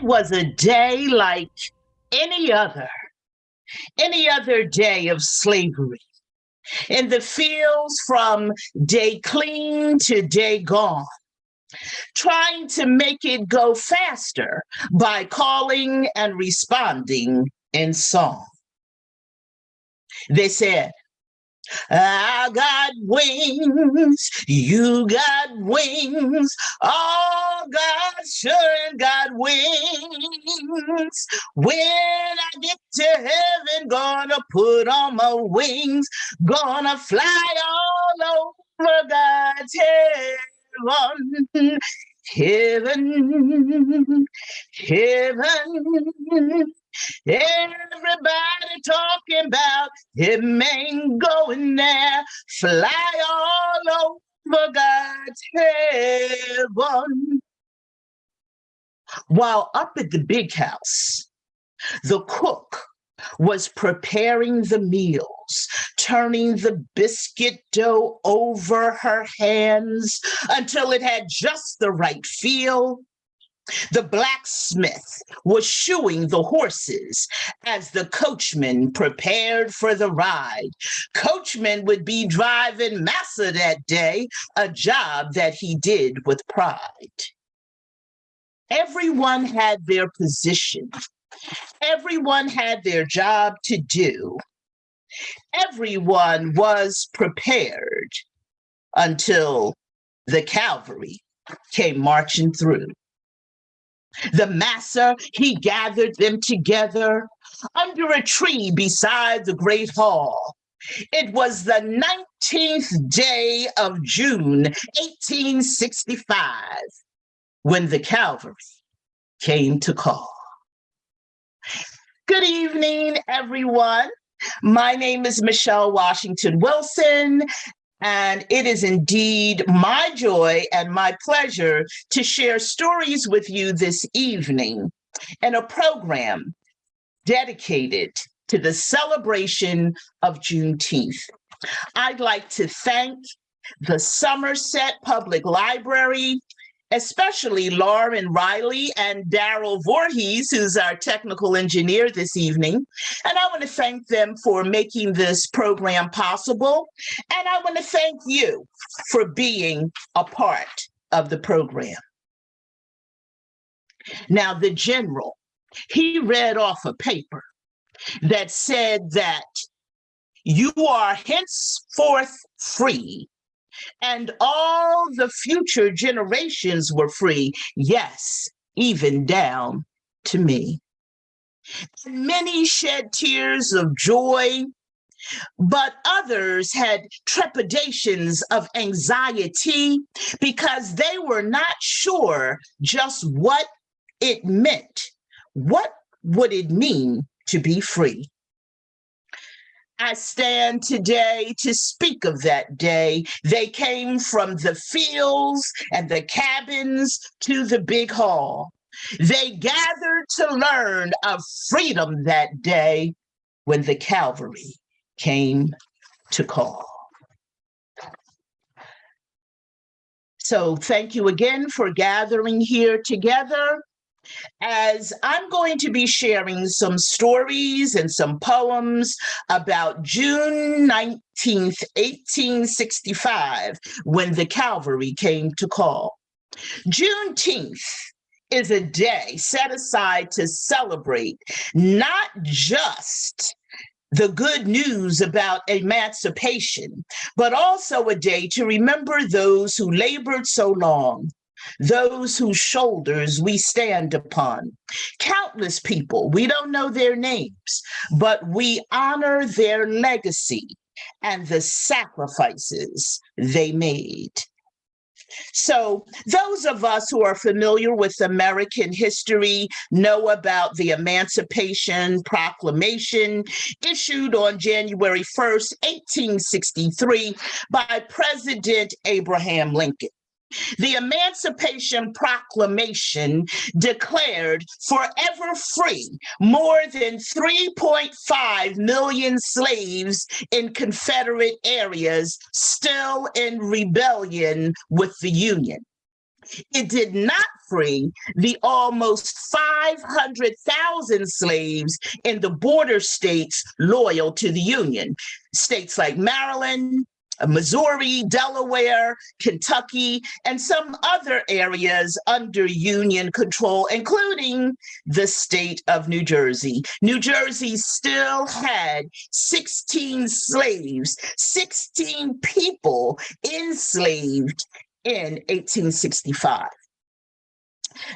It was a day like any other, any other day of slavery. In the fields from day clean to day gone, trying to make it go faster by calling and responding in song. They said, Ah, I got wings, you got wings, all God's children got wings. When I get to heaven, gonna put on my wings, gonna fly all over God's heaven. Heaven, heaven, Everybody talking about him ain't going there. Fly all over God's heaven. While up at the big house, the cook was preparing the meals, turning the biscuit dough over her hands until it had just the right feel the blacksmith was shoeing the horses as the coachman prepared for the ride. Coachman would be driving massa that day, a job that he did with pride. Everyone had their position. Everyone had their job to do. Everyone was prepared until the cavalry came marching through. The master, he gathered them together under a tree beside the great hall. It was the 19th day of June, 1865, when the Calvary came to call. Good evening, everyone. My name is Michelle Washington Wilson, and it is indeed my joy and my pleasure to share stories with you this evening in a program dedicated to the celebration of Juneteenth. I'd like to thank the Somerset Public Library especially Lauren Riley and Daryl Voorhees, who's our technical engineer this evening. And I want to thank them for making this program possible. And I want to thank you for being a part of the program. Now, the general, he read off a paper that said that you are henceforth free and all the future generations were free. Yes, even down to me. And many shed tears of joy, but others had trepidations of anxiety because they were not sure just what it meant. What would it mean to be free? I stand today to speak of that day. They came from the fields and the cabins to the big hall. They gathered to learn of freedom that day when the cavalry came to call. So thank you again for gathering here together as I'm going to be sharing some stories and some poems about June 19th, 1865, when the cavalry came to call. Juneteenth is a day set aside to celebrate not just the good news about emancipation, but also a day to remember those who labored so long those whose shoulders we stand upon. Countless people, we don't know their names, but we honor their legacy and the sacrifices they made. So those of us who are familiar with American history know about the Emancipation Proclamation issued on January 1st, 1863 by President Abraham Lincoln. The Emancipation Proclamation declared forever free more than 3.5 million slaves in Confederate areas still in rebellion with the Union. It did not free the almost 500,000 slaves in the border states loyal to the Union. States like Maryland, Uh, Missouri, Delaware, Kentucky, and some other areas under Union control, including the state of New Jersey. New Jersey still had 16 slaves, 16 people enslaved in 1865.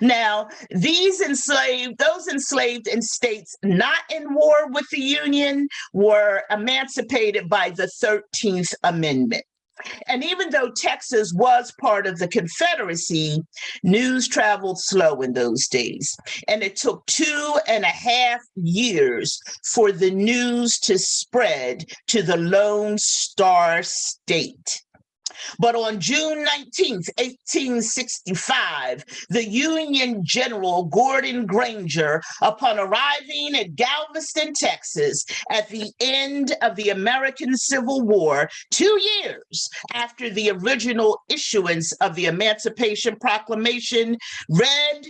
Now, these enslaved, those enslaved in states not in war with the Union were emancipated by the 13th Amendment. And even though Texas was part of the Confederacy, news traveled slow in those days. And it took two and a half years for the news to spread to the Lone Star State. But on June 19, 1865, the Union General Gordon Granger, upon arriving at Galveston, Texas, at the end of the American Civil War, two years after the original issuance of the Emancipation Proclamation, read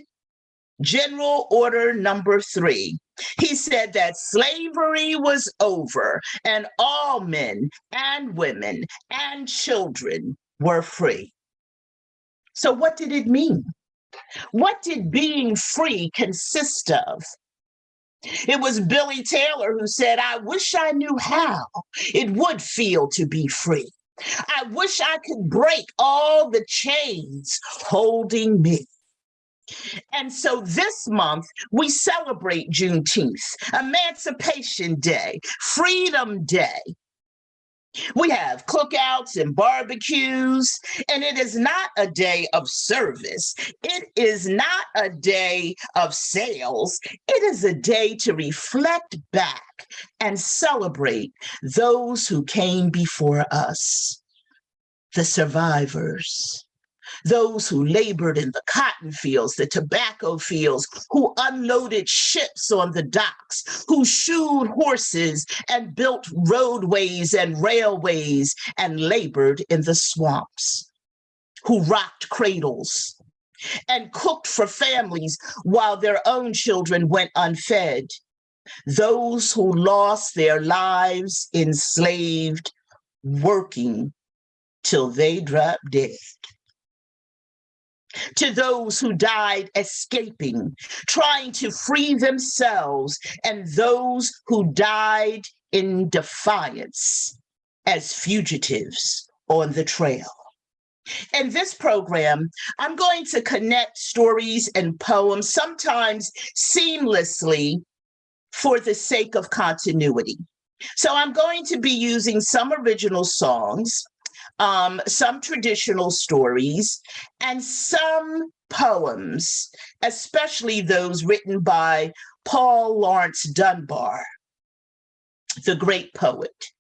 General Order Number Three. He said that slavery was over and all men and women and children were free. So, what did it mean? What did being free consist of? It was Billy Taylor who said, I wish I knew how it would feel to be free. I wish I could break all the chains holding me. And so this month, we celebrate Juneteenth, Emancipation Day, Freedom Day. We have cookouts and barbecues, and it is not a day of service. It is not a day of sales. It is a day to reflect back and celebrate those who came before us, the survivors those who labored in the cotton fields, the tobacco fields, who unloaded ships on the docks, who shoed horses and built roadways and railways and labored in the swamps, who rocked cradles and cooked for families while their own children went unfed. Those who lost their lives enslaved, working till they dropped dead to those who died escaping, trying to free themselves, and those who died in defiance as fugitives on the trail. In this program, I'm going to connect stories and poems, sometimes seamlessly, for the sake of continuity. So I'm going to be using some original songs, um, some traditional stories, and some poems, especially those written by Paul Laurence Dunbar, the great poet.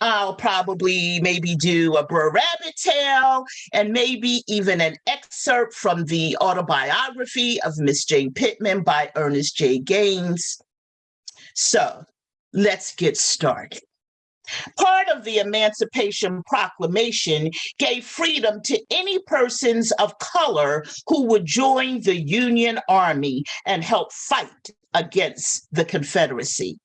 I'll probably maybe do a Brer Rabbit tale and maybe even an excerpt from the autobiography of Miss Jane Pittman by Ernest J. Gaines. So let's get started. Part of the Emancipation Proclamation gave freedom to any persons of color who would join the Union Army and help fight against the Confederacy.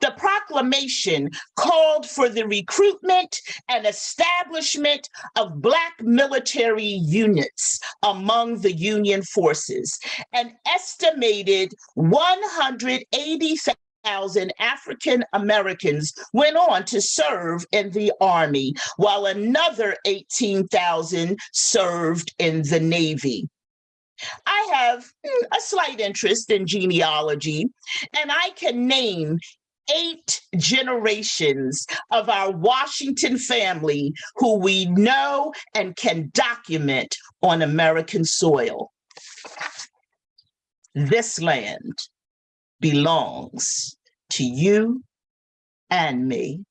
The proclamation called for the recruitment and establishment of Black military units among the Union forces, an estimated 180,000 thousand African Americans went on to serve in the Army, while another 18,000 served in the Navy. I have hmm, a slight interest in genealogy, and I can name eight generations of our Washington family who we know and can document on American soil. This land belongs to you and me.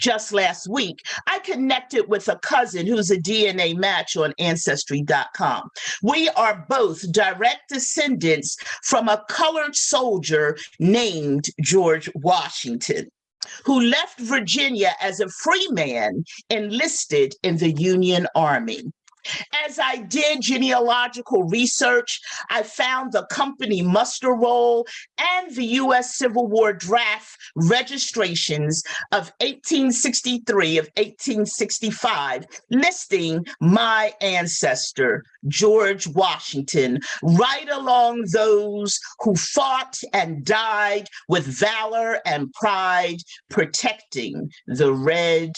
Just last week, I connected with a cousin who's a DNA match on Ancestry.com. We are both direct descendants from a colored soldier named George Washington, who left Virginia as a free man enlisted in the Union Army. As I did genealogical research, I found the company muster roll and the U.S. Civil War draft registrations of 1863 of 1865, listing my ancestor, George Washington, right along those who fought and died with valor and pride, protecting the red,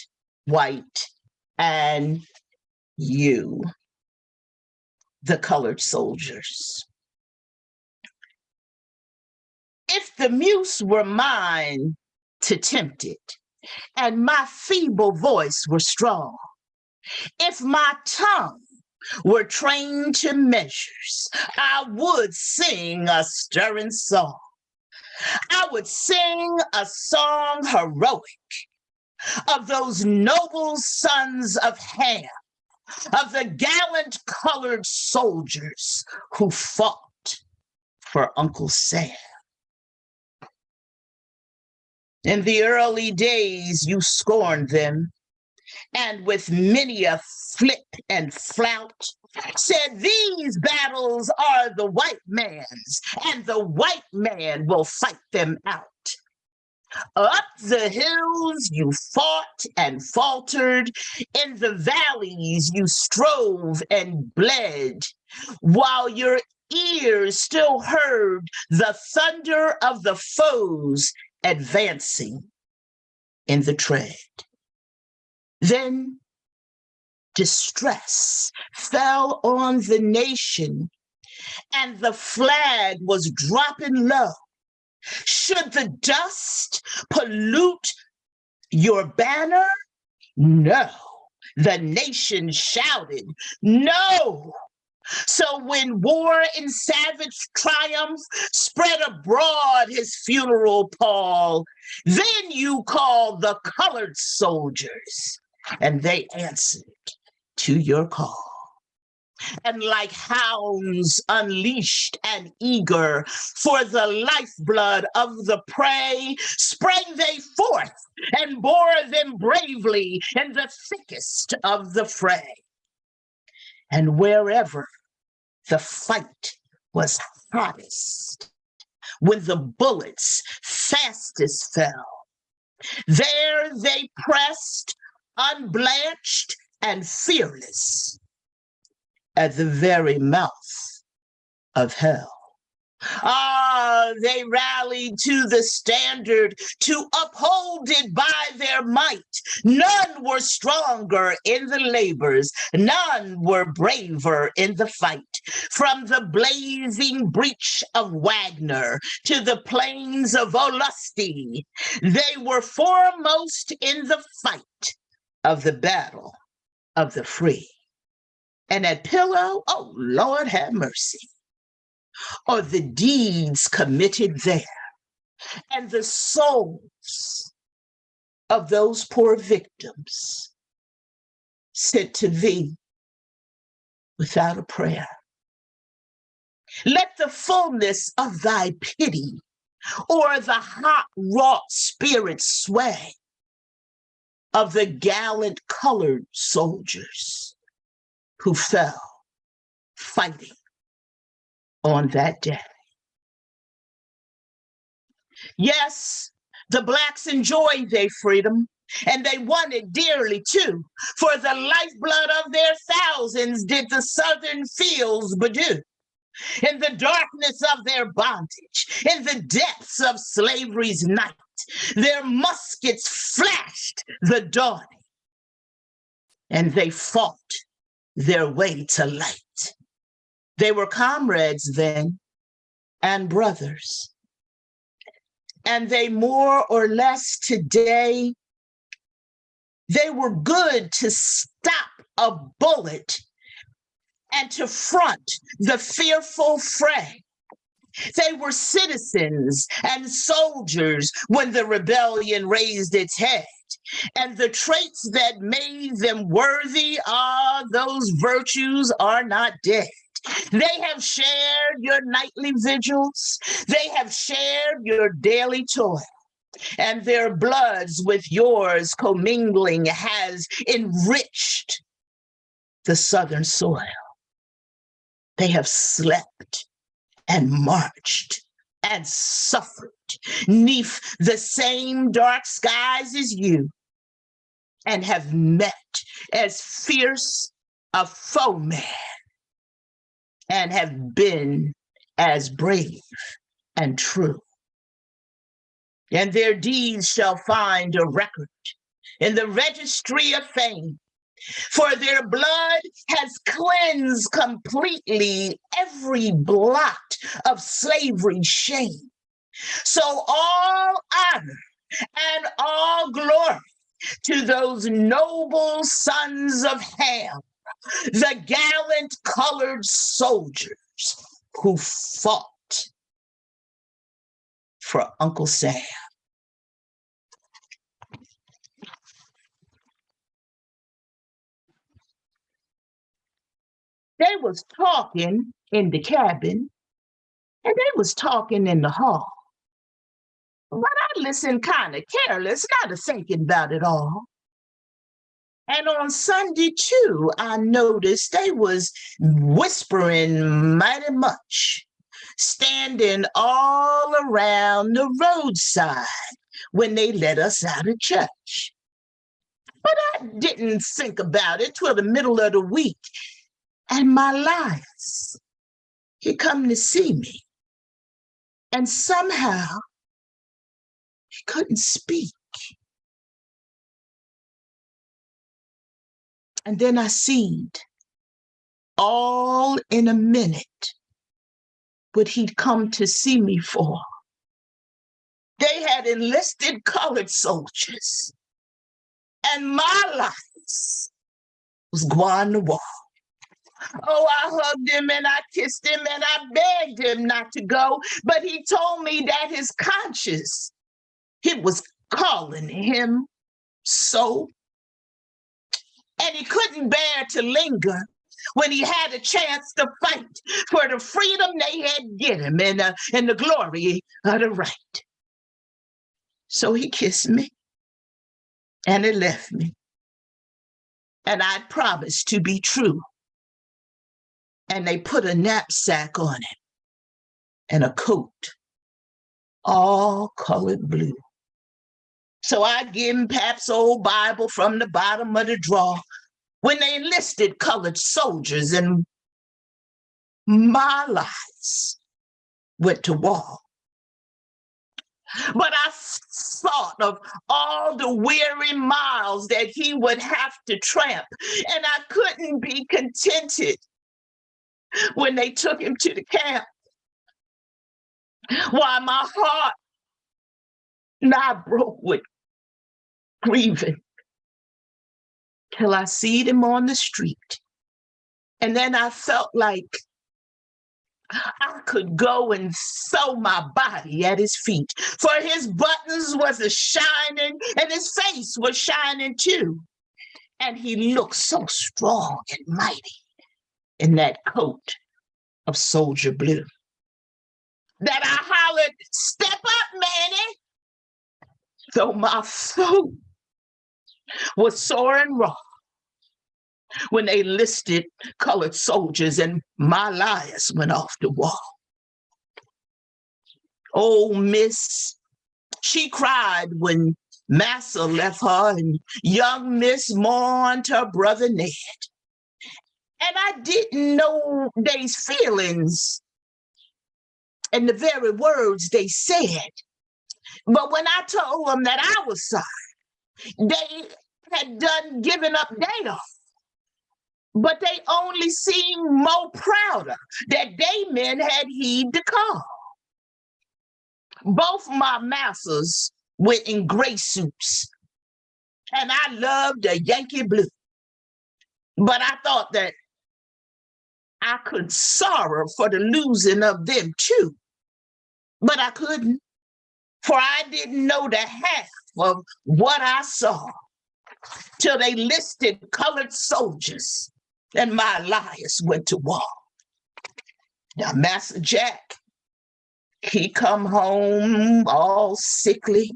white, and you, the colored soldiers. If the muse were mine to tempt it, and my feeble voice were strong, if my tongue were trained to measures, I would sing a stirring song. I would sing a song heroic of those noble sons of Ham of the gallant colored soldiers who fought for Uncle Sam. In the early days, you scorned them, and with many a flip and flout, said these battles are the white man's, and the white man will fight them out. Up the hills you fought and faltered, in the valleys you strove and bled, while your ears still heard the thunder of the foes advancing in the tread. Then distress fell on the nation and the flag was dropping low should the dust pollute your banner? No. The nation shouted, no. So when war in savage triumph spread abroad his funeral pall, then you called the colored soldiers, and they answered to your call and like hounds unleashed and eager for the lifeblood of the prey, sprang they forth and bore them bravely in the thickest of the fray. And wherever the fight was hottest, when the bullets fastest fell, there they pressed, unblanched and fearless, at the very mouth of hell. Ah, they rallied to the standard to uphold it by their might. None were stronger in the labors, none were braver in the fight. From the blazing breach of Wagner to the plains of Olustee, they were foremost in the fight of the battle of the free. And at Pillow, oh Lord have mercy, or the deeds committed there and the souls of those poor victims sent to thee without a prayer. Let the fullness of thy pity or the hot wrought spirit sway of the gallant colored soldiers who fell fighting on that day. Yes, the Blacks enjoyed their freedom, and they won it dearly too. For the lifeblood of their thousands did the Southern fields bedew. In the darkness of their bondage, in the depths of slavery's night, their muskets flashed the dawning, and they fought their way to light. They were comrades then and brothers. And they more or less today, they were good to stop a bullet and to front the fearful fray. They were citizens and soldiers when the rebellion raised its head and the traits that made them worthy are those virtues are not dead. They have shared your nightly vigils. They have shared your daily toil. And their bloods with yours commingling has enriched the southern soil. They have slept and marched and suffered neath the same dark skies as you and have met as fierce a foeman and have been as brave and true. And their deeds shall find a record in the registry of fame for their blood has cleansed completely every blot of slavery shame. So all honor and all glory to those noble sons of Ham, the gallant colored soldiers who fought for Uncle Sam. They was talking in the cabin and they was talking in the hall. But I listened kind of careless, not a thinking about it all. And on Sunday too, I noticed they was whispering mighty much, standing all around the roadside when they let us out of church. But I didn't think about it till the middle of the week and my Lias. He come to see me. And somehow he couldn't speak. And then I seen all in a minute what he'd come to see me for. They had enlisted colored soldiers, and my life was going to war. Oh, I hugged him and I kissed him and I begged him not to go. But he told me that his conscience, it was calling him so. And he couldn't bear to linger when he had a chance to fight for the freedom they had given him and, uh, and the glory of the right. So he kissed me and he left me. And I promised to be true and they put a knapsack on him and a coat, all colored blue. So I give him Pap's old Bible from the bottom of the drawer when they enlisted colored soldiers and my Lias went to war. But I thought of all the weary miles that he would have to tramp, and I couldn't be contented when they took him to the camp. Why my heart now broke with grieving till I seed him on the street. And then I felt like I could go and sew my body at his feet, for his buttons was a shining and his face was shining too. And he looked so strong and mighty in that coat of soldier blue. That I hollered, step up, Manny. Though my throat was sore and raw when they listed colored soldiers and my Lias went off the wall. Oh, Miss, she cried when Massa left her and young Miss mourned her brother Ned. And I didn't know they's feelings and the very words they said. But when I told them that I was sorry, they had done given up their but they only seemed more prouder that they men had heed the call. Both my masters were in gray suits, and I loved the Yankee blue. But I thought that I could sorrow for the losing of them too. But I couldn't, for I didn't know the half of what I saw till they listed colored soldiers and my Lias went to war. Now, Master Jack, he come home all sickly.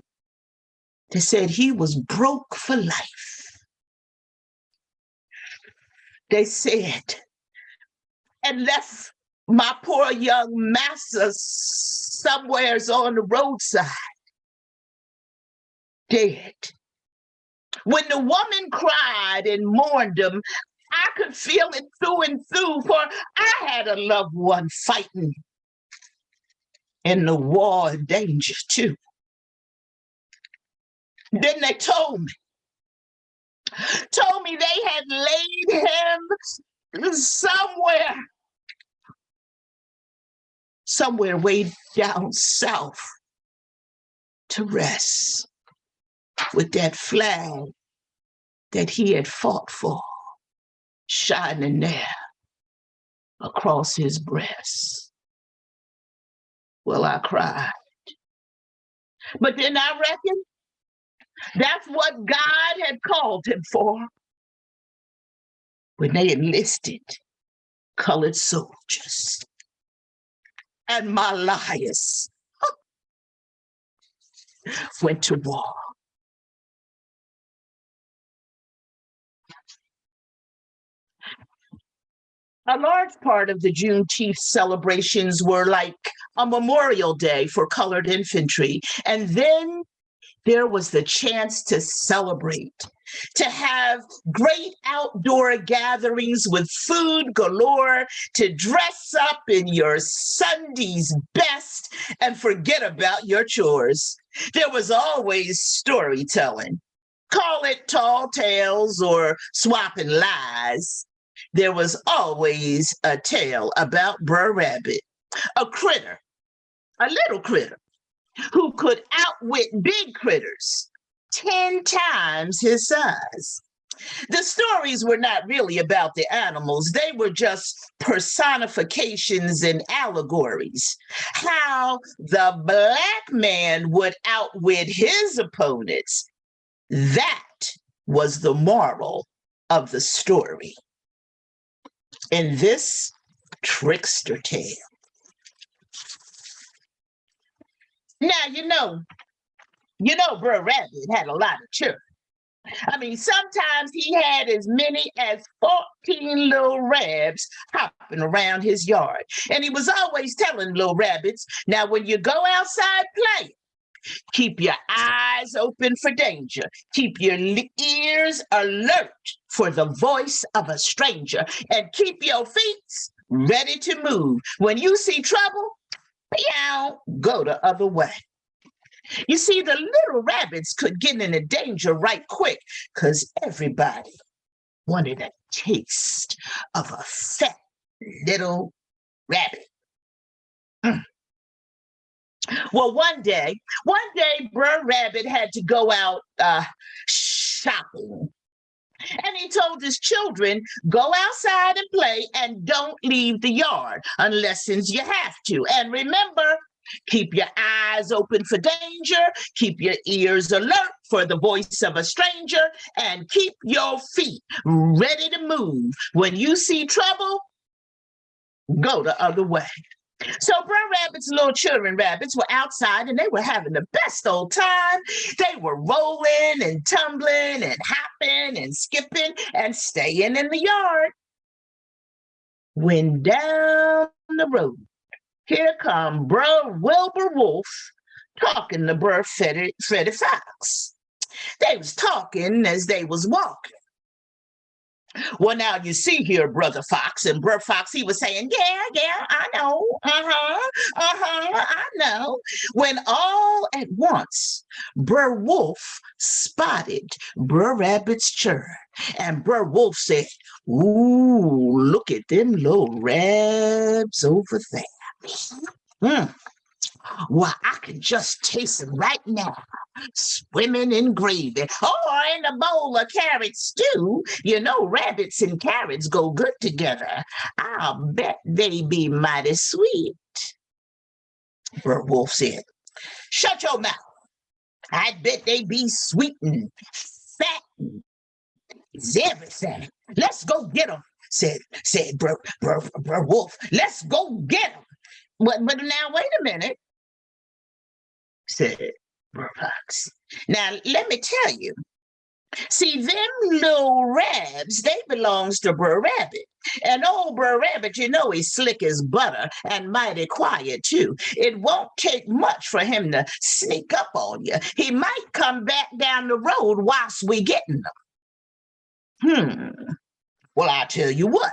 They said he was broke for life. they said, and left my poor young master somewheres on the roadside, dead. When the woman cried and mourned him, I could feel it through and through, for I had a loved one fighting in the war of danger too. Then they told me, told me they had laid him somewhere, somewhere way down south to rest with that flag that he had fought for shining there across his breast. Well, I cried. But then I reckon that's what God had called him for when they enlisted colored soldiers. And my Lias went to war. a large part of the Juneteenth celebrations were like a memorial day for colored infantry. And then there was the chance to celebrate, to have great outdoor gatherings with food galore, to dress up in your Sunday's best and forget about your chores. There was always storytelling. Call it tall tales or swapping lies there was always a tale about Brer Rabbit, a critter, a little critter, who could outwit big critters 10 times his size. The stories were not really about the animals. They were just personifications and allegories. How the black man would outwit his opponents. That was the moral of the story in this trickster tale. Now, you know, you know, Brer Rabbit had a lot of children. I mean, sometimes he had as many as 14 little rabbits hopping around his yard. And he was always telling little rabbits, now when you go outside playing, Keep your eyes open for danger. Keep your ears alert for the voice of a stranger and keep your feet ready to move. When you see trouble, meow, go the other way. You see, the little rabbits could get into danger right quick because everybody wanted a taste of a fat little rabbit. Mm. Well, one day, one day, Brer Rabbit had to go out uh, shopping. And he told his children, go outside and play and don't leave the yard unless since you have to. And remember, keep your eyes open for danger, keep your ears alert for the voice of a stranger, and keep your feet ready to move. When you see trouble, go the other way. So Brer Rabbit's little children rabbits were outside and they were having the best old time. They were rolling and tumbling and hopping and skipping and staying in the yard. When down the road, here come Brer Wilbur Wolf talking to Brer Freddy, Freddy Fox. They was talking as they was walking. Well, now you see here, Brother Fox, and Brother Fox, he was saying, yeah, yeah, I know, uh-huh, uh-huh, I know. When all at once, Brer Wolf spotted Brer Rabbit's churn, and Brer Wolf said, ooh, look at them little rabs over there. Mm. Well, I can just taste them right now, swimming in gravy or in a bowl of carrot stew. You know, rabbits and carrots go good together. I'll bet they be mighty sweet. Brer Wolf said, shut your mouth. I bet they be sweet and fat and everything. Let's go get them, said, said Brer, Brer, Brer Wolf. Let's go get them. But, but now, wait a minute said Fox. Now, let me tell you, See, them little rabs, they belongs to Brer Rabbit. And old Brer Rabbit, you know he's slick as butter and mighty quiet too. It won't take much for him to sneak up on you. He might come back down the road whilst we getting them. Hmm. Well, I'll tell you what.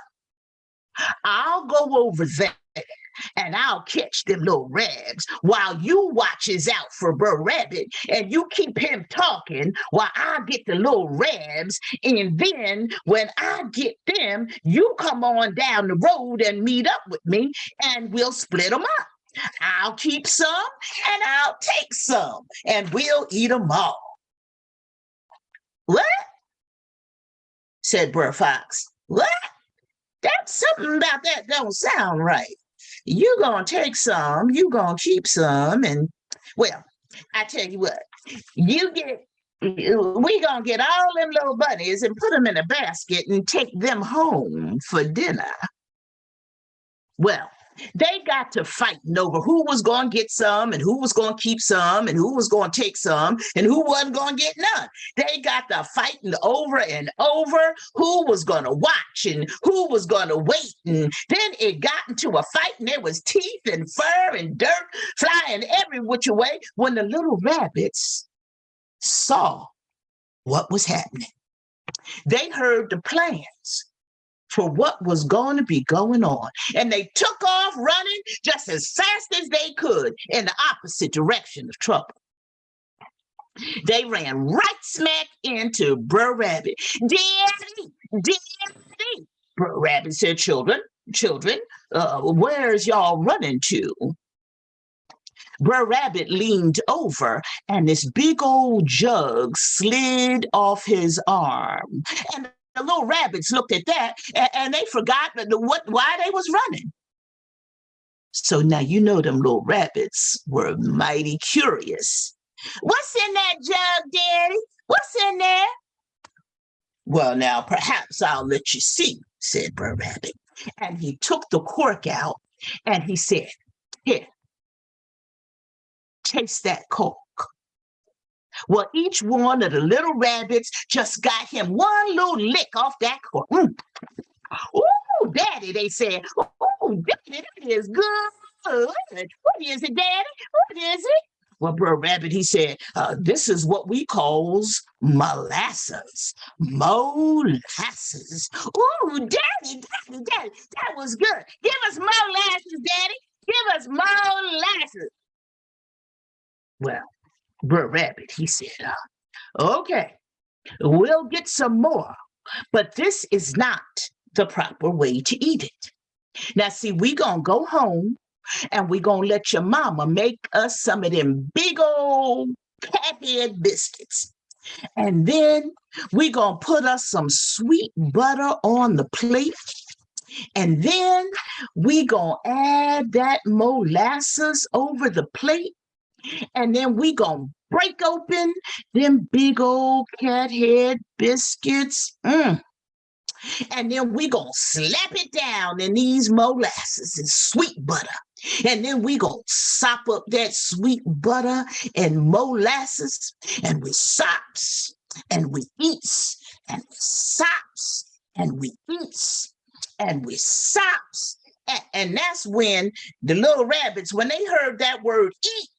I'll go over there and I'll catch them little rags while you watches out for Brer Rabbit and you keep him talking while I get the little rabs. And then when I get them, you come on down the road and meet up with me and we'll split them up. I'll keep some and I'll take some and we'll eat them all. What? said Brer Fox. What? That's something about that don't sound right you gonna take some, you gonna keep some, and well, I tell you what, you get we gonna get all them little bunnies and put them in a basket and take them home for dinner. Well, they got to fighting over who was going to get some and who was going to keep some and who was going to take some and who wasn't going to get none. They got to fighting over and over who was going to watch and who was going to wait. And then it got into a fight and there was teeth and fur and dirt flying every which way when the little rabbits saw what was happening. They heard the plans for what was going to be going on. And they took off running just as fast as they could in the opposite direction of trouble. They ran right smack into Brer Rabbit. Daddy, Daddy, Brer Rabbit said, children, children, uh, where's y'all running to? Brer Rabbit leaned over and this big old jug slid off his arm. And the little rabbits looked at that and, and they forgot the, what why they was running. So now you know them little rabbits were mighty curious. What's in that jug, Daddy? What's in there? Well, now perhaps I'll let you see, said Brer Rabbit. And he took the cork out and he said, Here, taste that cork. Well, each one of the little rabbits just got him one little lick off that cork. Mm. Ooh, Daddy, they said. Ooh, Daddy, that is good. What is it, Daddy? What is it? Well, Brer Rabbit, he said, uh, this is what we calls molasses. Molasses. Ooh, Daddy, Daddy, Daddy, that was good. Give us molasses, Daddy. Give us molasses. Well, Rabbit, he said, okay, we'll get some more, but this is not the proper way to eat it. Now, see, we gonna go home and we gonna let your mama make us some of them big old cathead biscuits. And then we gonna put us some sweet butter on the plate. And then we gonna add that molasses over the plate and then we gonna break open them big old cat head biscuits. Mm. And then we gonna slap it down in these molasses and sweet butter. And then we gonna sop up that sweet butter and molasses and we sops and we eats and we sops and we eats and we sops. And, and that's when the little rabbits, when they heard that word eat,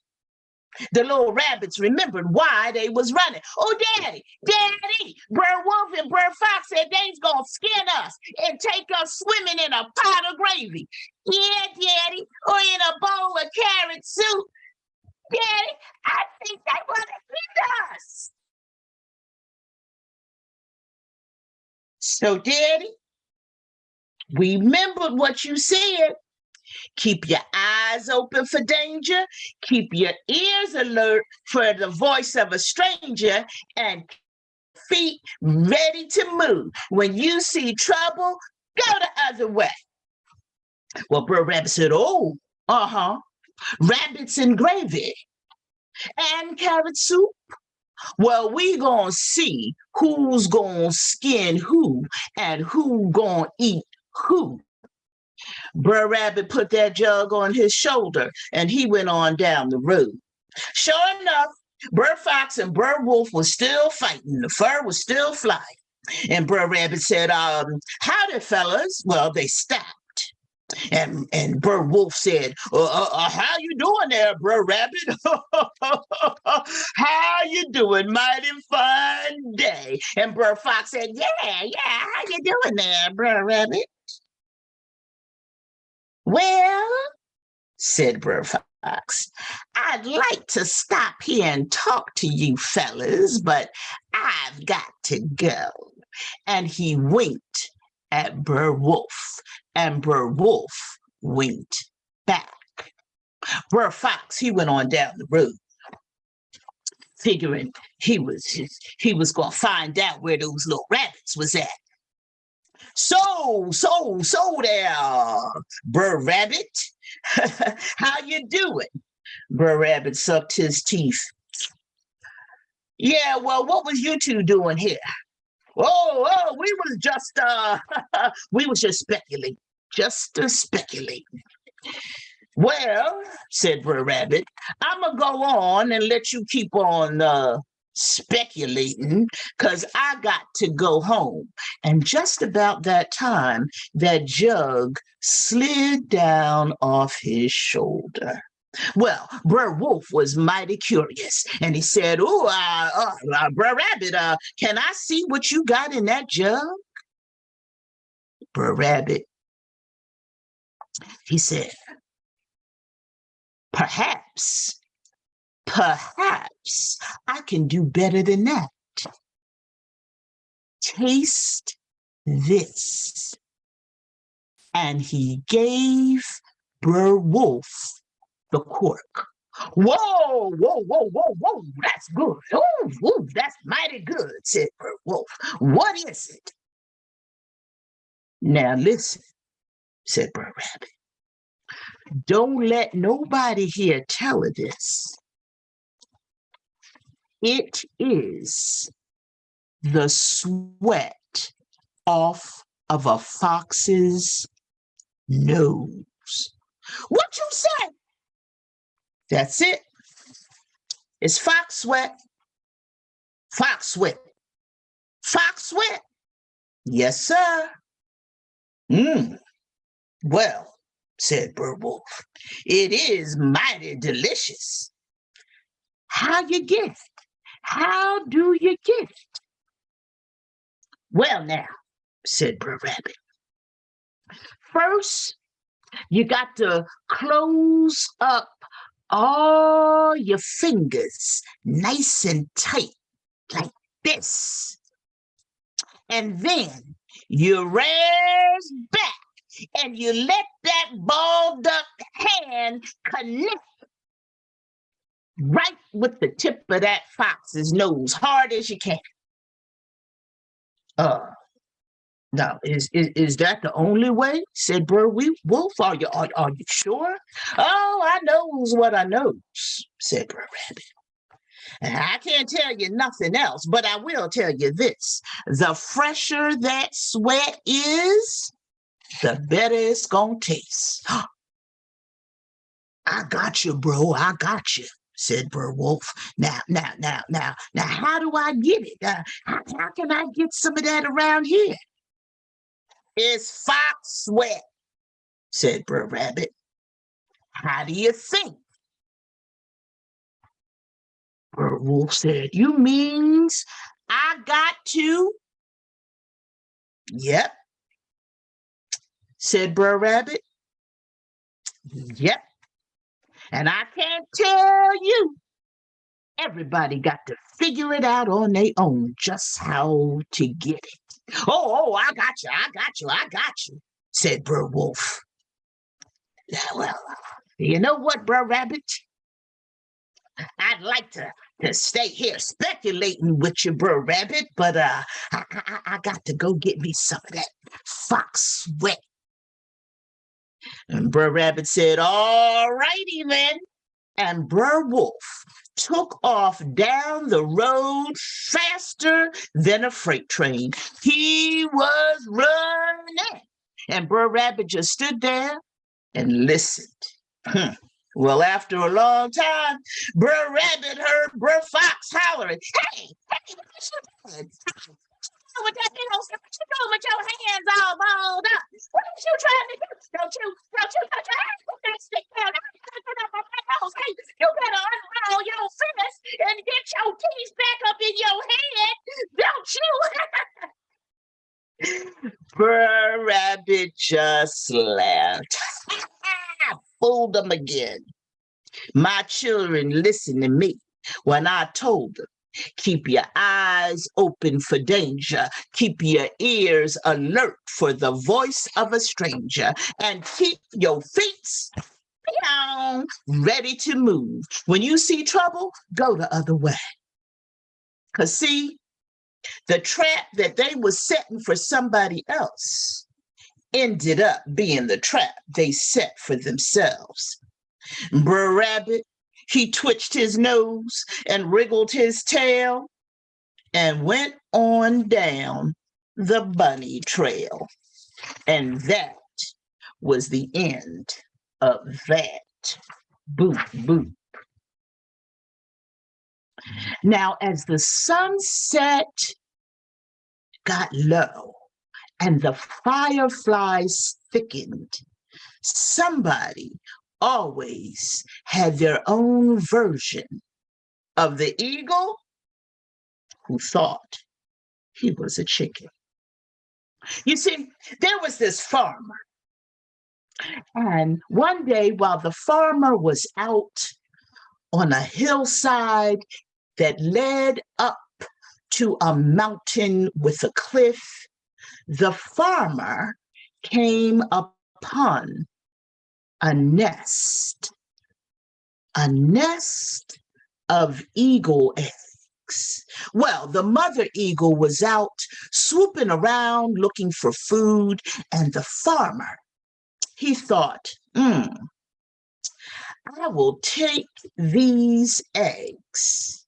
the little rabbits remembered why they was running. Oh, Daddy, Daddy, Brer Wolf and Brer Fox said they's gonna skin us and take us swimming in a pot of gravy. Yeah, Daddy, or in a bowl of carrot soup. Daddy, I think they want to eat us. So, Daddy, remembered what you said Keep your eyes open for danger. Keep your ears alert for the voice of a stranger and feet ready to move. When you see trouble, go the other way. Well, Brer Rabbit said, oh, uh-huh, rabbits and gravy and carrot soup. Well, we gonna see who's gonna skin who and who gonna eat who. Brer Rabbit put that jug on his shoulder and he went on down the road. Sure enough, Brer Fox and Brer Wolf was still fighting. The fur was still flying. And Brer Rabbit said, um, howdy, fellas. Well, they stopped. And and Brer Wolf said, uh, uh, uh, "How you doing there, Brer Rabbit? how you doing? Mighty fine day." And Brer Fox said, "Yeah, yeah. How you doing there, Brer Rabbit?" Well, said Brer Fox, I'd like to stop here and talk to you fellas, but I've got to go. And he winked at Brer Wolf, and Brer Wolf winked back. Brer Fox, he went on down the road, figuring he was he was gonna find out where those little rabbits was at. So, so, so there, Brer Rabbit. How you doing? Brer Rabbit sucked his teeth. Yeah, well, what was you two doing here? Oh, oh, we was just uh we was just speculating. Just uh, speculating. Well, said Brer Rabbit, I'm gonna go on and let you keep on uh speculating because I got to go home. And just about that time, that jug slid down off his shoulder. Well, Brer Wolf was mighty curious, and he said, "Oh, uh, uh, uh, Brer Rabbit, uh, can I see what you got in that jug?" Brer Rabbit, he said, "Perhaps, perhaps I can do better than that. Taste this." And he gave Brer Wolf the cork. Whoa, whoa, whoa, whoa, whoa, that's good. Oh, ooh, that's mighty good, said Brer Wolf. What is it? Now listen, said Brer Rabbit. Don't let nobody here tell her this. It is the sweat off of a fox's nose. What you say? That's it. It's fox sweat. Fox sweat. Fox sweat. Yes, sir. Hmm. Well, said Brer Wolf, it is mighty delicious. How you get it? How do you get it? Well, now, said Brer Rabbit. First, you got to close up all your fingers nice and tight like this. And then you raise back and you let that balled up hand connect right with the tip of that fox's nose, hard as you can. Uh, now, is, is is that the only way? Said Brer Wolf. Are you are, are you sure? Oh, I knows what I knows, said Brer Rabbit. I can't tell you nothing else, but I will tell you this. The fresher that sweat is, the better it's gonna taste. I got you, bro. I got you, said Brer Wolf. Now, now, now, now, now, how do I get it? Uh, how, how can I get some of that around here? It's fox sweat, said Brer Rabbit. How do you think? Brer Wolf said, you means I got to? Yep, said Brer Rabbit. Yep, and I can't tell you. Everybody got to figure it out on their own just how to get it. Oh, oh, I got you, I got you, I got you, said Brer Wolf. Well, you know what, Brer Rabbit? I'd like to, to stay here speculating with you, Brer Rabbit, but uh, I, I, I got to go get me some of that fox sweat. And Brer Rabbit said, all righty then. And Brer Wolf took off down the road faster than a freight train. He was running. And Brer Rabbit just stood there and listened. Hmm. Well, after a long time, Brer Rabbit heard Brer Fox hollering, Hey, hey, what you? With that little what you doing with your hands all balled up? What are you trying to do? Don't you, don't you put your hands with that stick down. Hey, you better unroll your fist and get your teeth back up in your head, don't you? Brer Rabbit just laughed. Fooled them again. My children listened to me when I told them Keep your eyes open for danger. Keep your ears alert for the voice of a stranger. And keep your feet ready to move. When you see trouble, go the other way. Because see, the trap that they was setting for somebody else ended up being the trap they set for themselves. Brer Rabbit he twitched his nose and wriggled his tail and went on down the bunny trail. And that was the end of that. Boop, boop. Now, as the sunset got low and the fireflies thickened, somebody always had their own version of the eagle who thought he was a chicken. You see, there was this farmer. And one day, while the farmer was out on a hillside that led up to a mountain with a cliff, the farmer came upon a nest, a nest of eagle eggs. Well, the mother eagle was out swooping around looking for food, and the farmer, he thought, hmm, I will take these eggs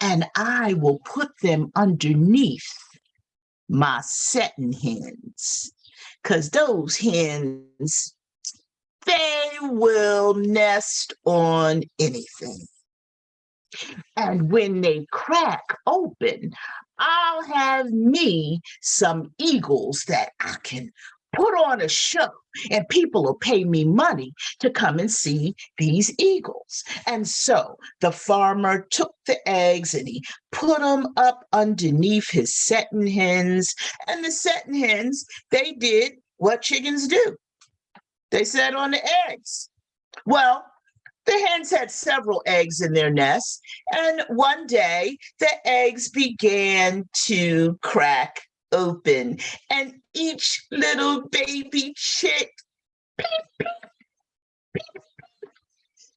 and I will put them underneath my setting hens because those hens, they will nest on anything. And when they crack open, I'll have me some eagles that I can put on a show and people will pay me money to come and see these eagles. And so the farmer took the eggs and he put them up underneath his setting hens. And the setting hens, they did what chickens do. They sat on the eggs. Well, the hens had several eggs in their nest, and one day the eggs began to crack open, and each little baby chick peep,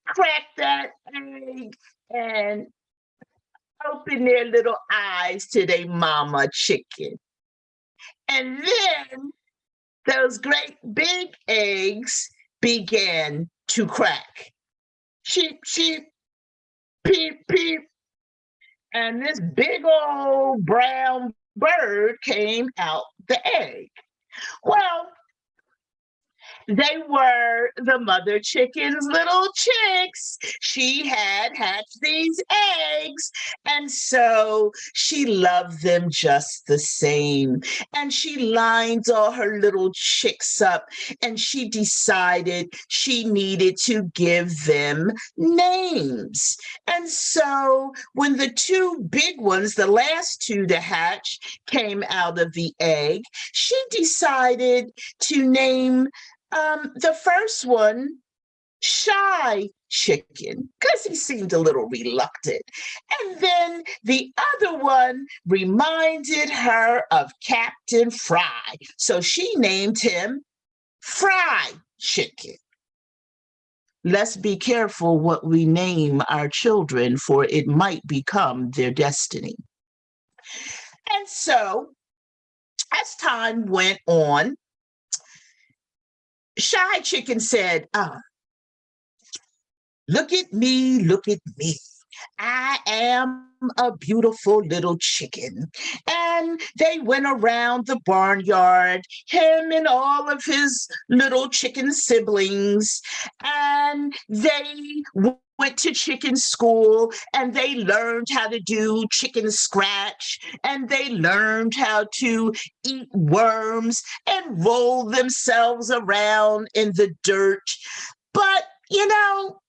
cracked that egg and open their little eyes to their mama chicken. And then those great big eggs began to crack. Sheep, sheep, peep, peep. And this big old brown bird came out the egg. Well, they were the mother chicken's little chicks. She had hatched these eggs, and so she loved them just the same. And she lined all her little chicks up, and she decided she needed to give them names. And so when the two big ones, the last two to hatch, came out of the egg, she decided to name um, the first one, shy chicken, because he seemed a little reluctant. And then the other one reminded her of Captain Fry. So she named him Fry Chicken. Let's be careful what we name our children, for it might become their destiny. And so, as time went on, Shy Chicken said, uh, look at me, look at me. I am a beautiful little chicken. And they went around the barnyard, him and all of his little chicken siblings, and they went to chicken school and they learned how to do chicken scratch and they learned how to eat worms and roll themselves around in the dirt. But, you know,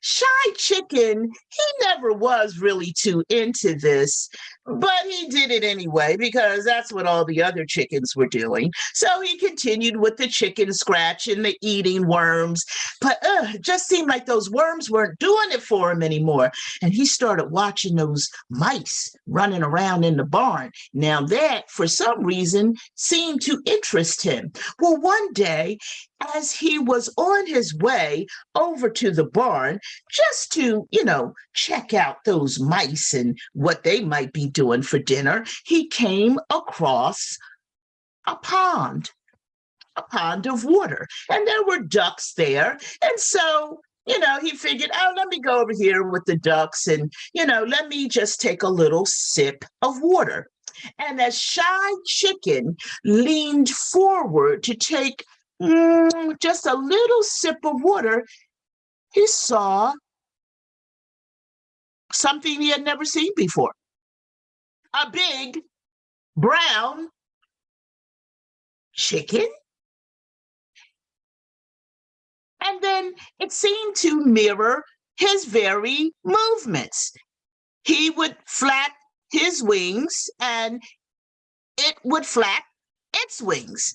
Shy Chicken, he never was really too into this, but he did it anyway because that's what all the other chickens were doing. So he continued with the chicken scratch and the eating worms, but uh, it just seemed like those worms weren't doing it for him anymore. And he started watching those mice running around in the barn. Now that, for some reason, seemed to interest him. Well, one day as he was on his way over to the barn just to, you know, check out those mice and what they might be doing for dinner, he came across a pond, a pond of water. And there were ducks there. And so you know, he figured, oh, let me go over here with the ducks and, you know, let me just take a little sip of water. And as Shy Chicken leaned forward to take mm, just a little sip of water, he saw something he had never seen before. A big brown chicken. And then it seemed to mirror his very movements. He would flap his wings and it would flap its wings.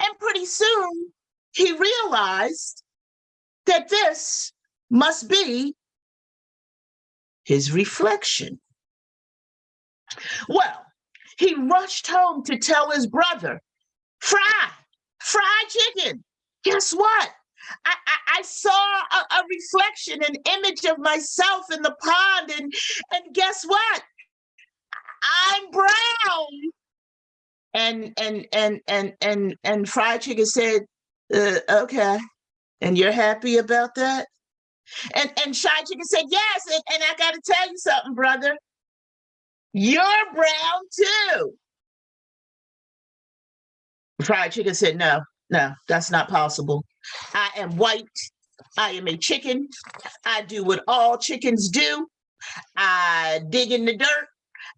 And pretty soon he realized that this must be his reflection. Well, he rushed home to tell his brother, Fry, fried chicken. Guess what? I, I, I saw a, a, reflection, an image of myself in the pond, and, and guess what? I'm brown and and and and and and fried chicken said uh, okay and you're happy about that and and shy chicken said yes and, and i got to tell you something brother you're brown too. Fried chicken said no no that's not possible. I am white. I am a chicken. I do what all chickens do. I dig in the dirt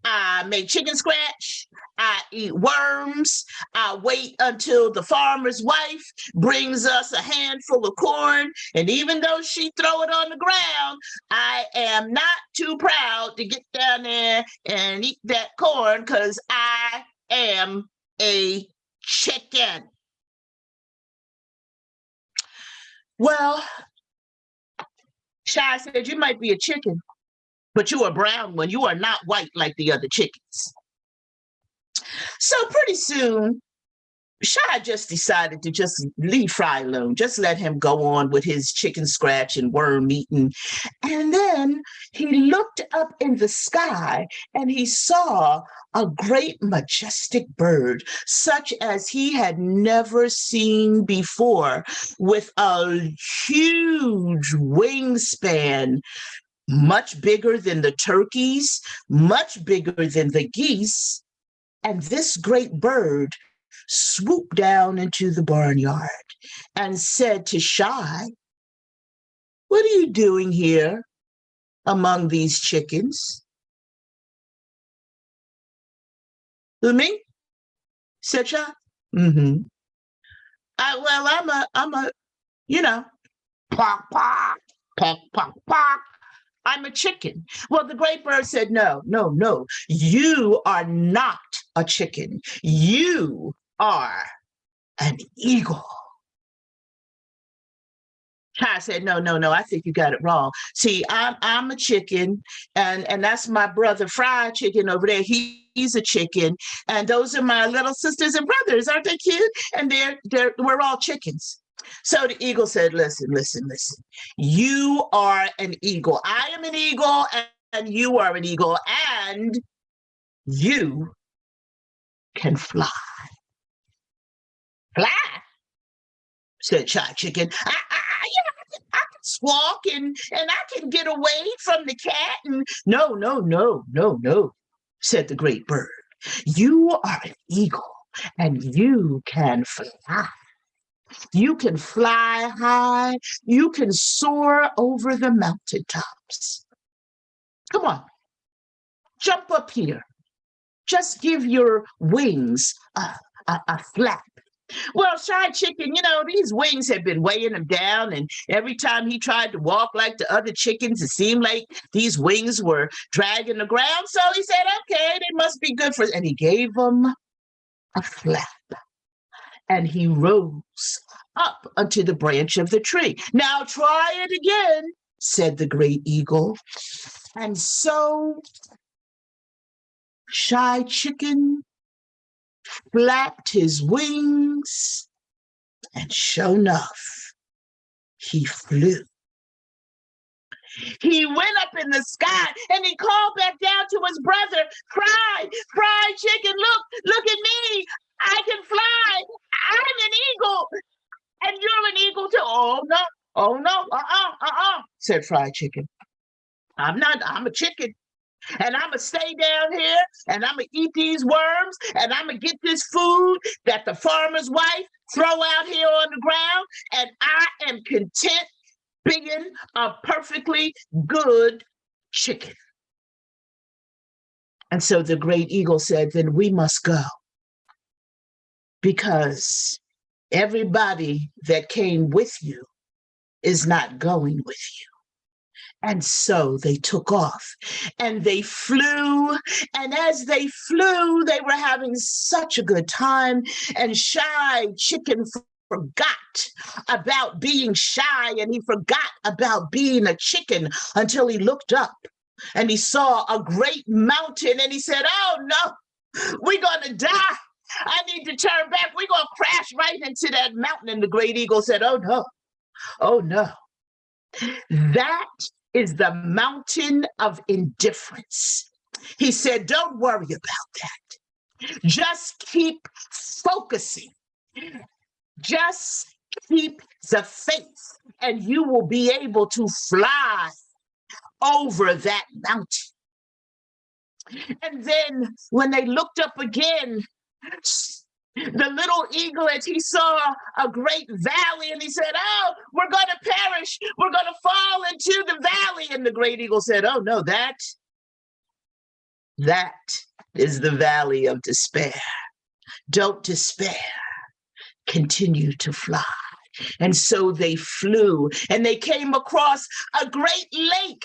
I make chicken scratch. I eat worms. I wait until the farmer's wife brings us a handful of corn. And even though she throw it on the ground, I am not too proud to get down there and eat that corn because I am a chicken. Well, Shy said, you might be a chicken, but you are brown one. You are not white like the other chickens. So pretty soon, Shy just decided to just leave Fry alone, just let him go on with his chicken scratch and worm eating. And then he looked up in the sky and he saw a great majestic bird, such as he had never seen before, with a huge wingspan, much bigger than the turkeys, much bigger than the geese. And this great bird swooped down into the barnyard and said to Shy, what are you doing here among these chickens? Me? Said Shy. Mm-hmm. Well, I'm a, I'm a, you know, pop, pop, pop, pop, pop. I'm a chicken. Well, the great bird said, no, no, no, you are not a chicken. You are an eagle. I said, no, no, no, I think you got it wrong. See, I'm I'm a chicken, and and that's my brother Fried Chicken over there. He, he's a chicken, and those are my little sisters and brothers. Aren't they cute? And they're they're we're all chickens. So the eagle said, listen, listen, listen. You are an eagle. I am an eagle and you are an eagle and you can fly. Fly, said Shy Chicken. I, I, I, can, I can squawk and, and I can get away from the cat. And no, no, no, no, no, said the great bird. You are an eagle and you can fly. You can fly high. You can soar over the mountaintops. Come on, jump up here. Just give your wings a, a, a flap. Well, Shy Chicken, you know, these wings have been weighing him down, and every time he tried to walk like the other chickens, it seemed like these wings were dragging the ground. So he said, okay, they must be good for, and he gave them a flap. And he rose up onto the branch of the tree. Now try it again, said the great eagle. And so Shy Chicken flapped his wings, and sure enough, he flew. He went up in the sky and he called back down to his brother, Fry, Fry Chicken, look, look at me. I can fly. I'm an eagle. And you're an eagle too. Oh, no. Oh, no. Uh-uh, uh-uh, said fried Chicken. I'm not, I'm a chicken and I'm gonna stay down here and I'm gonna eat these worms and I'm gonna get this food that the farmer's wife throw out here on the ground and I am content being a perfectly good chicken. And so the great eagle said, then we must go because everybody that came with you is not going with you. And so they took off and they flew. And as they flew, they were having such a good time. And Shy Chicken forgot about being shy and he forgot about being a chicken until he looked up and he saw a great mountain and he said, Oh no, we're gonna die. I need to turn back. We're gonna crash right into that mountain. And the great eagle said, Oh no, oh no. That is the mountain of indifference. He said, don't worry about that. Just keep focusing. Just keep the faith and you will be able to fly over that mountain. And then when they looked up again, the little eaglet, he saw a great valley and he said, oh, we're going to perish. We're going to fall into the valley. And the great eagle said, oh, no, that, that is the valley of despair. Don't despair. Continue to fly. And so they flew and they came across a great lake.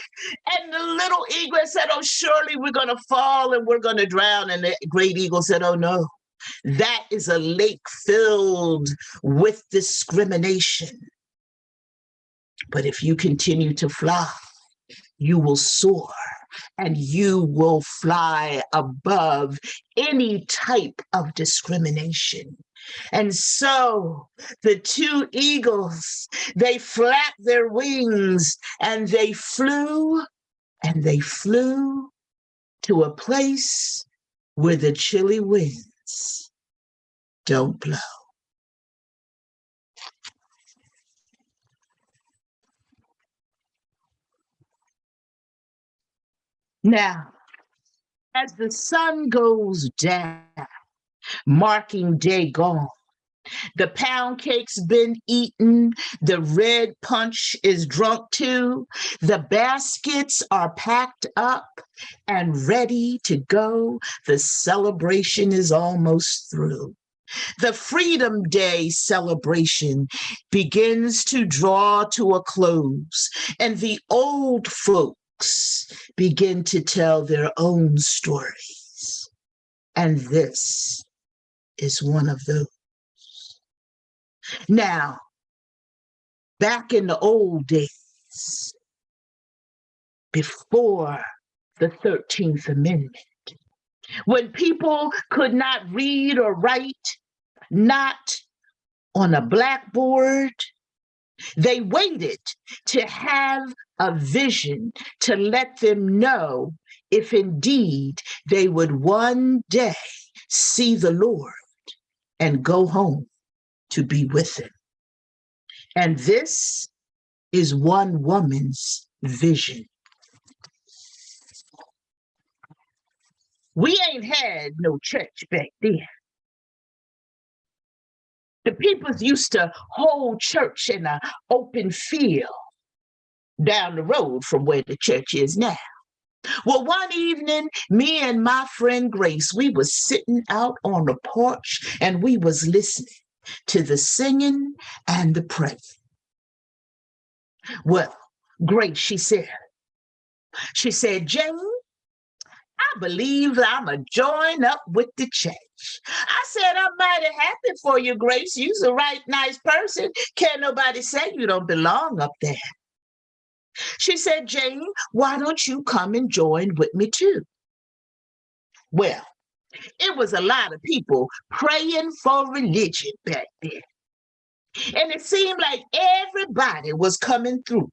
And the little eagle said, Oh, surely we're going to fall and we're going to drown. And the great eagle said, Oh, no, that is a lake filled with discrimination. But if you continue to fly, you will soar and you will fly above any type of discrimination. And so the two eagles, they flapped their wings and they flew and they flew to a place where the chilly wind don't blow. Now, as the sun goes down, marking day gone, the pound cake's been eaten. The red punch is drunk too. The baskets are packed up and ready to go. The celebration is almost through. The Freedom Day celebration begins to draw to a close, and the old folks begin to tell their own stories. And this is one of those. Now, back in the old days, before the 13th Amendment, when people could not read or write, not on a blackboard, they waited to have a vision to let them know if indeed they would one day see the Lord and go home to be with him. And this is one woman's vision. We ain't had no church back then. The peoples used to hold church in an open field down the road from where the church is now. Well, one evening, me and my friend Grace, we was sitting out on the porch and we was listening to the singing and the praying. Well, Grace, she said, she said, Jane, I believe I'm a join up with the church. I said, I'm mighty happy for you, Grace. You's a right nice person. Can't nobody say you don't belong up there. She said, Jane, why don't you come and join with me too? Well, it was a lot of people praying for religion back then. And it seemed like everybody was coming through.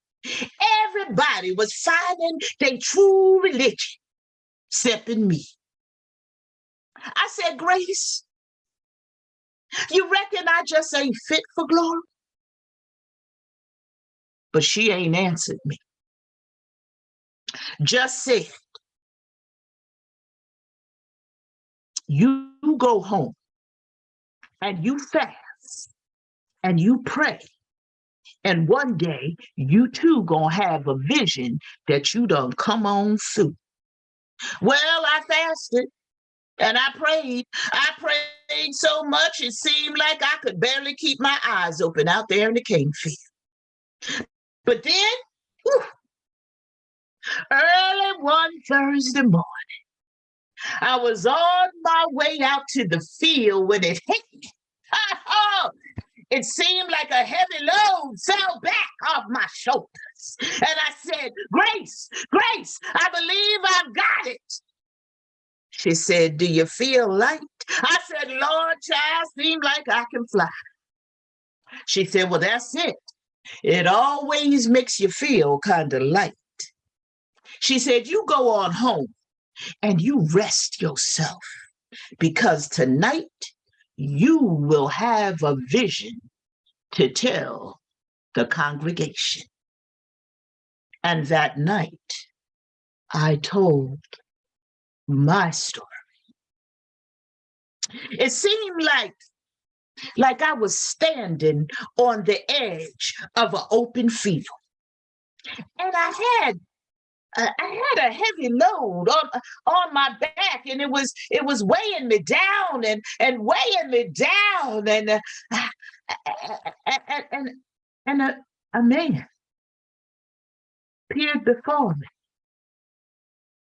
Everybody was finding their true religion, except in me. I said, Grace, you reckon I just ain't fit for glory? But she ain't answered me. Just said, you go home and you fast and you pray. And one day you too gonna have a vision that you done come on through. Well, I fasted and I prayed. I prayed so much it seemed like I could barely keep my eyes open out there in the cane field. But then, whew, early one Thursday morning, I was on my way out to the field when it hit me. It seemed like a heavy load fell back off my shoulders. And I said, Grace, Grace, I believe I've got it. She said, do you feel light? I said, Lord, child, seems like I can fly. She said, well, that's it. It always makes you feel kind of light. She said, you go on home and you rest yourself because tonight you will have a vision to tell the congregation. And that night, I told my story. It seemed like, like I was standing on the edge of an open field. And I had Uh, I had a heavy load on on my back, and it was it was weighing me down and and weighing me down, and uh, and and, and a, a man appeared before me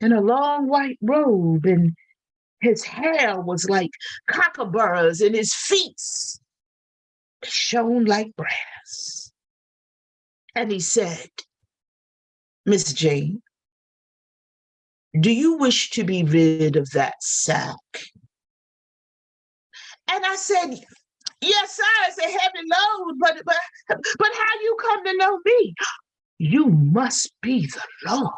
in a long white robe, and his hair was like kookaburras, and his feet shone like brass. And he said, Miss Jane, do you wish to be rid of that sack? And I said, yes, sir, it's a heavy load, but, but, but how you come to know me? You must be the Lord.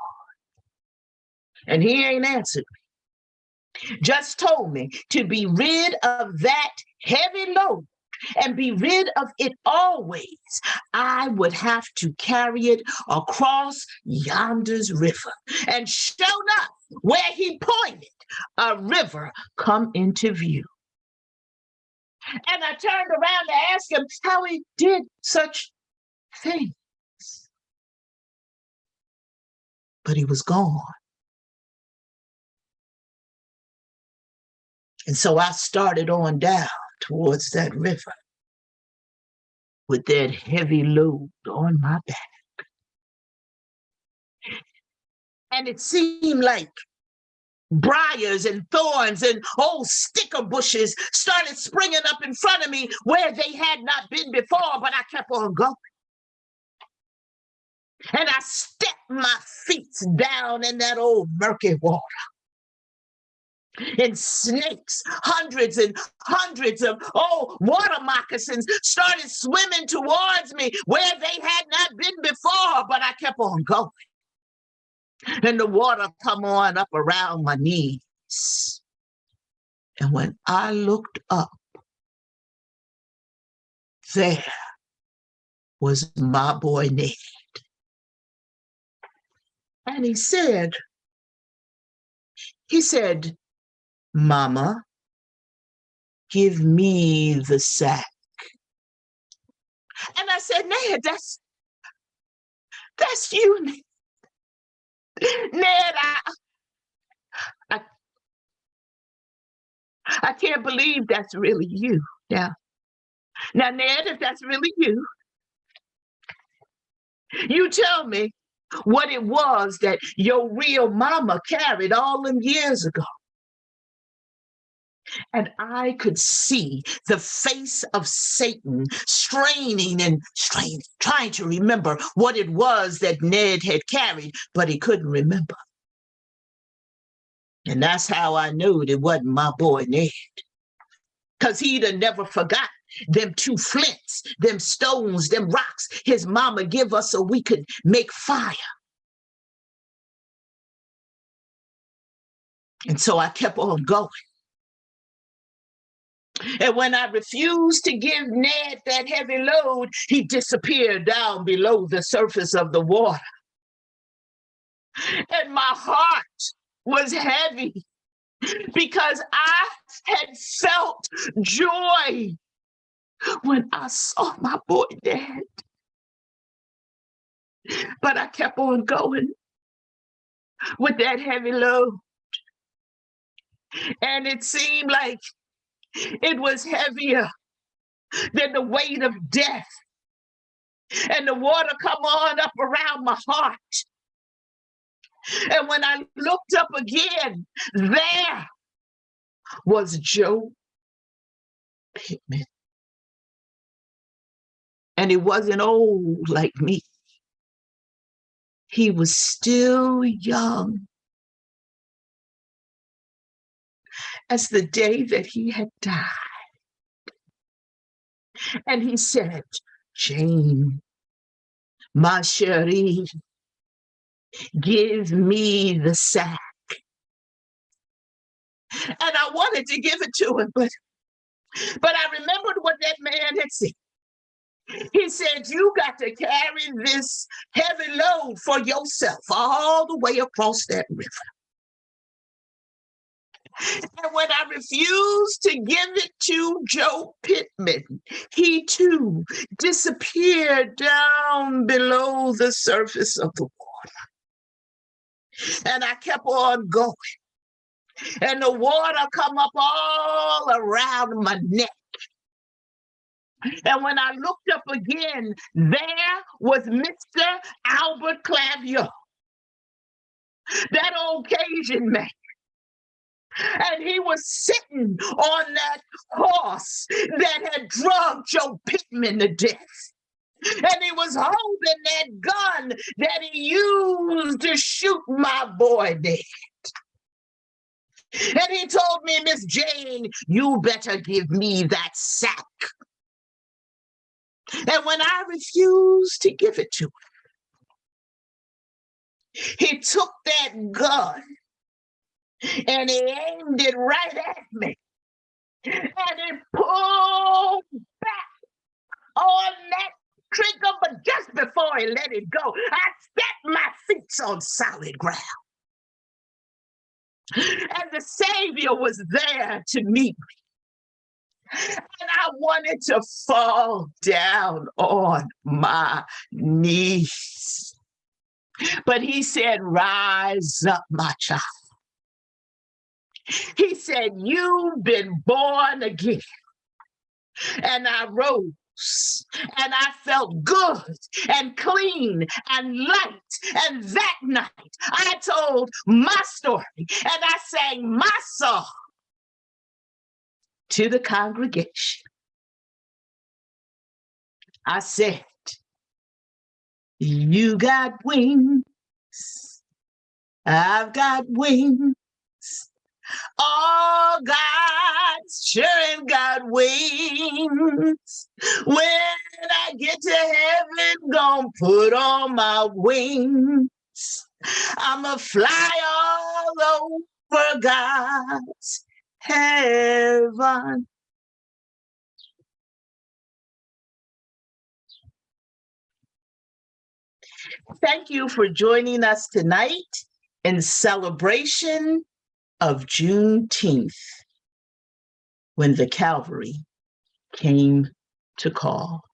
And he ain't answered me. Just told me to be rid of that heavy load and be rid of it always, I would have to carry it across yonder's river. And sure enough, where he pointed, a river come into view. And I turned around to ask him how he did such things. But he was gone. And so I started on down towards that river with that heavy load on my back. And it seemed like briars and thorns and old sticker bushes started springing up in front of me where they had not been before, but I kept on going. And I stepped my feet down in that old murky water and snakes, hundreds and hundreds of oh water moccasins started swimming towards me where they had not been before, but I kept on going. And the water come on up around my knees. And when I looked up, there was my boy Ned. And he said, he said, Mama, give me the sack. And I said, Ned, that's that's you, Ned. I, I, I can't believe that's really you. Now, now, Ned, if that's really you, you tell me what it was that your real mama carried all them years ago. And I could see the face of Satan straining and straining, trying to remember what it was that Ned had carried, but he couldn't remember. And that's how I knew it wasn't my boy Ned. Because he'd have never forgot them two flints, them stones, them rocks his mama give us so we could make fire. And so I kept on going. And when I refused to give Ned that heavy load, he disappeared down below the surface of the water. And my heart was heavy because I had felt joy when I saw my boy Ned. But I kept on going with that heavy load. And it seemed like it was heavier than the weight of death. And the water come on up around my heart. And when I looked up again, there was Joe Pittman. And he wasn't old like me. He was still young as the day that he had died. And he said, Jane, ma chérie, give me the sack. And I wanted to give it to him, but but I remembered what that man had said. He said, you got to carry this heavy load for yourself all the way across that river. And when I refused to give it to Joe Pittman, he too disappeared down below the surface of the water. And I kept on going. And the water come up all around my neck. And when I looked up again, there was Mr. Albert Cluveau, that old Cajun man. And he was sitting on that horse that had drugged Joe Pittman to death. And he was holding that gun that he used to shoot my boy dead. And he told me, Miss Jane, you better give me that sack. And when I refused to give it to him, he took that gun and he aimed it right at me. And he pulled back on that trigger, but just before he let it go, I set my feet on solid ground. And the Savior was there to meet me. And I wanted to fall down on my knees. But he said, rise up, my child. He said, You've been born again. And I rose and I felt good and clean and light. And that night I told my story and I sang my song to the congregation. I said, You got wings, I've got wings. All God's children got wings. When I get to heaven, gonna put on my wings. I'ma fly all over God's heaven. Thank you for joining us tonight in celebration of Juneteenth, when the Calvary came to call.